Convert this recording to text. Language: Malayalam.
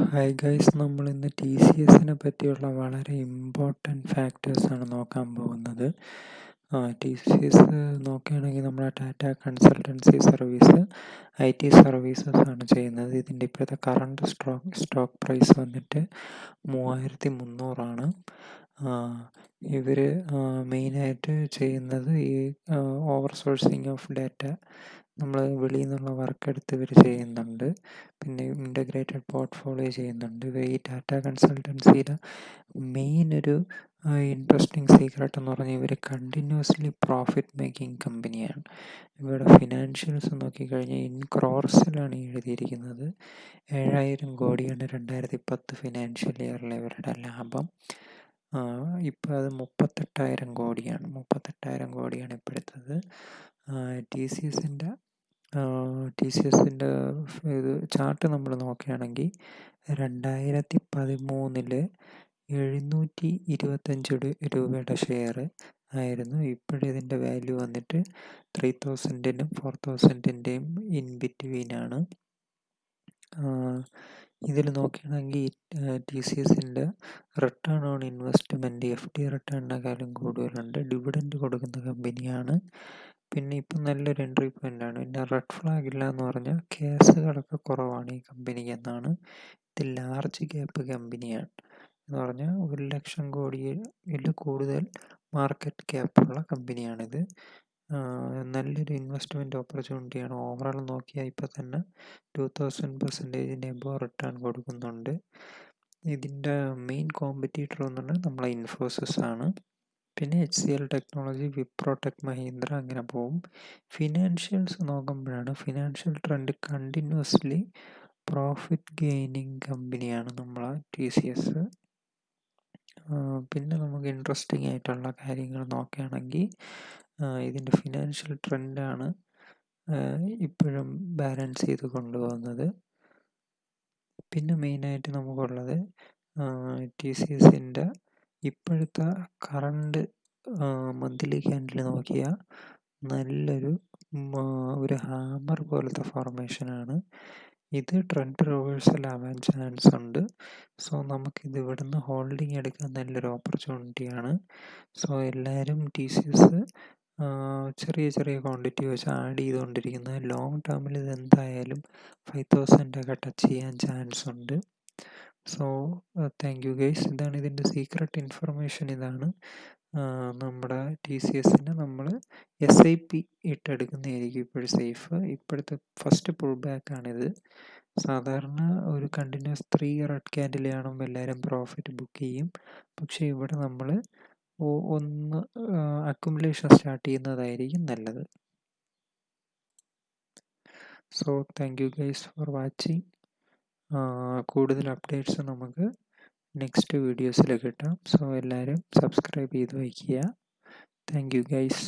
ഹായ് ഗൈസ് നമ്മൾ ഇന്ന് ടി സി എസിനെ പറ്റിയുള്ള വളരെ ഇമ്പോർട്ടന്റ് ഫാക്ടേഴ്സാണ് നോക്കാൻ പോകുന്നത്. ടി സി എസ് നോക്കുകയാണെങ്കിൽ ആ Tata consultancy service I T services ആണ് ചെയ്യുന്നത്. ഇതിന്റെ ഇപ്പോഴത്തെ കറണ്ട് സ്റ്റോക്ക് സ്റ്റോക്ക് പ്രൈസ് വന്നിട്ട് മൂവായിരത്തി മുന്നൂറാണ്. ഇവർ മെയിനായിട്ട് ചെയ്യുന്നത് ഈ ഓവർ സോഴ്സിങ് ഓഫ് ഡാറ്റ നമ്മൾ വെളിയിൽ നിന്നുള്ള വർക്ക് എടുത്ത് ഇവർ ചെയ്യുന്നുണ്ട്. പിന്നെ ഇന്റഗ്രേറ്റഡ് പോർട്ട്ഫോളിയോ ചെയ്യുന്നുണ്ട്. ഇവർ ഈ ഡാറ്റ കൺസൾട്ടൻസിയുടെ മെയിൻ ഒരു ഇൻട്രസ്റ്റിംഗ് സീക്രട്ട് എന്ന് പറഞ്ഞാൽ ഇവർ കണ്ടിന്യൂസ്ലി പ്രോഫിറ്റ് മേക്കിംഗ് കമ്പനിയാണ് ഇവരുടെ ഫിനാൻഷ്യൽസ് നോക്കിക്കഴിഞ്ഞാൽ ഇൻ ക്രോർസിലാണ് എഴുതിയിരിക്കുന്നത്. ഏഴായിരം കോടിയാണ് രണ്ടായിരത്തി പത്ത് ഫിനാൻഷ്യൽ ഇയറിലെ ഇവരുടെ ലാഭം. ഇപ്പോൾ അത് മുപ്പത്തെട്ടായിരം കോടിയാണ്. മുപ്പത്തെട്ടായിരം കോടിയാണ് ഇപ്പോഴത്തത് ടി സി എസിന്റെ ടി സി എസിന്റെ ഇത് ചാർട്ട് നമ്മൾ നോക്കുകയാണെങ്കിൽ രണ്ടായിരത്തി പതിമൂന്നിൽ എഴുന്നൂറ്റി ഇരുപത്തഞ്ച് രൂപയുടെ ഷെയർ ആയിരുന്നു. ഇപ്പോഴിതിന്റെ വാല്യൂ വന്നിട്ട് ത്രീ തൗസൻഡിനും ഫോർ തൗസൻഡിന്റെയും ഇൻ ബിറ്റ്വീനാണ് ഇതിൽ നോക്കുകയാണെങ്കിൽ ടി സി എസിന്റെ return on investment F D റിട്ടേണിനെക്കാളും കൂടുതലുണ്ട്. ഡിവിഡൻഡ് കൊടുക്കുന്ന കമ്പനിയാണ്. പിന്നെ ഇപ്പം നല്ലൊരു എൻട്രി പോയിന്റാണ് പിന്നെ റെഡ് ഫ്ലാഗ് ഇല്ല എന്ന് പറഞ്ഞാൽ കേസുകളൊക്കെ കുറവാണ് ഈ കമ്പനിക്ക് എന്നാണ്. ഇത് ലാർജ് ക്യാപ്പ് കമ്പനിയാണ്. എന്ന് പറഞ്ഞാൽ ഒരു ലക്ഷം കോടിയിൽ കൂടുതൽ മാർക്കറ്റ് ക്യാപ്പുള്ള കമ്പനിയാണിത്. നല്ലൊരു ഇൻവെസ്റ്റ്മെന്റ് ഓപ്പർച്യൂണിറ്റിയാണ് ഓവറോൾ നോക്കിയാൽ ഇപ്പോൾ തന്നെ ടു തൗസൻഡ് പെർസെന്റേജിന്റെ എബോ റിട്ടേൺ കൊടുക്കുന്നുണ്ട്. ഇതിന്റെ മെയിൻ കോമ്പറ്റീറ്റർ എന്ന് പറഞ്ഞാൽ നമ്മളെ ഇൻഫോസിസ് ആണ്. പിന്നെ H C L technology Wipro tech Mahindra അങ്ങനെ പോവും. ഫിനാൻഷ്യൽസ് നോക്കുമ്പോഴാണ് financial trend continuously profit gaining കമ്പനിയാണ് നമ്മളെ ടി സി എസ് പിന്നെ നമുക്ക് ഇൻട്രസ്റ്റിംഗ് ആയിട്ടുള്ള കാര്യങ്ങൾ നോക്കുകയാണെങ്കിൽ ഇതിന്റെ ഫിനാൻഷ്യൽ ട്രെൻഡാണ് ഇപ്പോഴും ബാലൻസ് ചെയ്ത് കൊണ്ടുപോകുന്നത്. പിന്നെ മെയിനായിട്ട് നമുക്കുള്ളത് ടി സി എസിന്റെ ഇപ്പോഴത്തെ കറണ്ട് മന്ത്ലി ക്യാൻഡിൽ നോക്കിയാൽ നല്ലൊരു ഒരു ഹാമർ പോലത്തെ ഫോർമേഷനാണ് ഇത് ട്രെൻഡ് റിവേഴ്സൽ ആവാൻ ചാൻസ് ഉണ്ട്. സോ നമുക്ക് ഇത് ഇവിടുന്ന് ഹോൾഡിംഗ് എടുക്കാൻ നല്ലൊരു ഓപ്പർച്യൂണിറ്റിയാണ് സോ എല്ലാവരും ടി സി എസ് ചെറിയ ചെറിയ ക്വാണ്ടിറ്റി വെച്ച് ആഡ് ചെയ്തുകൊണ്ടിരിക്കുന്നത് ലോങ് ടേമിൽ ഇത് എന്തായാലും ഫൈവ് തൗസൻഡ് ഒക്കെ ടച്ച് ചെയ്യാൻ ചാൻസ് ഉണ്ട്. സോ താങ്ക് യു ഗൈസ് ഇതാണ് ഇതിന്റെ സീക്രട്ട് ഇൻഫർമേഷൻ ഇതാണ്. നമ്മുടെ ടി സി എസിന് നമ്മൾ എസ് ഐ പി ഇട്ടെടുക്കുന്നതായിരിക്കും ഇപ്പോഴും സേഫ് ഇപ്പോഴത്തെ ഫസ്റ്റ് പുൾ ബാക്കാണിത് സാധാരണ ഒരു കണ്ടിന്യൂസ് ത്രീ റെഡ് ക്യാൻഡിൽ കാണുമ്പോൾ എല്ലാവരും പ്രോഫിറ്റ് ബുക്ക് ചെയ്യും. പക്ഷേ ഇവിടെ നമ്മൾ ഒന്ന് അക്കുമുലേഷൻ സ്റ്റാർട്ട് ചെയ്യുന്നതായിരിക്കും നല്ലത്. So thank you guys for watching കൂടുതൽ അപ്ഡേറ്റ്സ് നമുക്ക് നെക്സ്റ്റ് വീഡിയോസിൽ കിട്ടാം സോ എല്ലാവരും സബ്സ്ക്രൈബ് ചെയ്ത് വയ്ക്കുക. Thank you guys